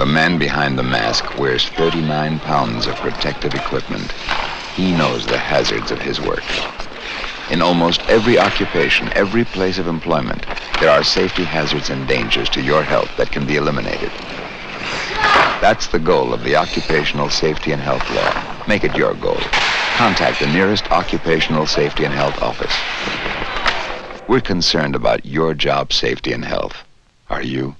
The man behind the mask wears 39 pounds of protective equipment. He knows the hazards of his work. In almost every occupation, every place of employment, there are safety hazards and dangers to your health that can be eliminated. That's the goal of the Occupational Safety and Health Law. Make it your goal. Contact the nearest Occupational Safety and Health office. We're concerned about your job safety and health. Are you?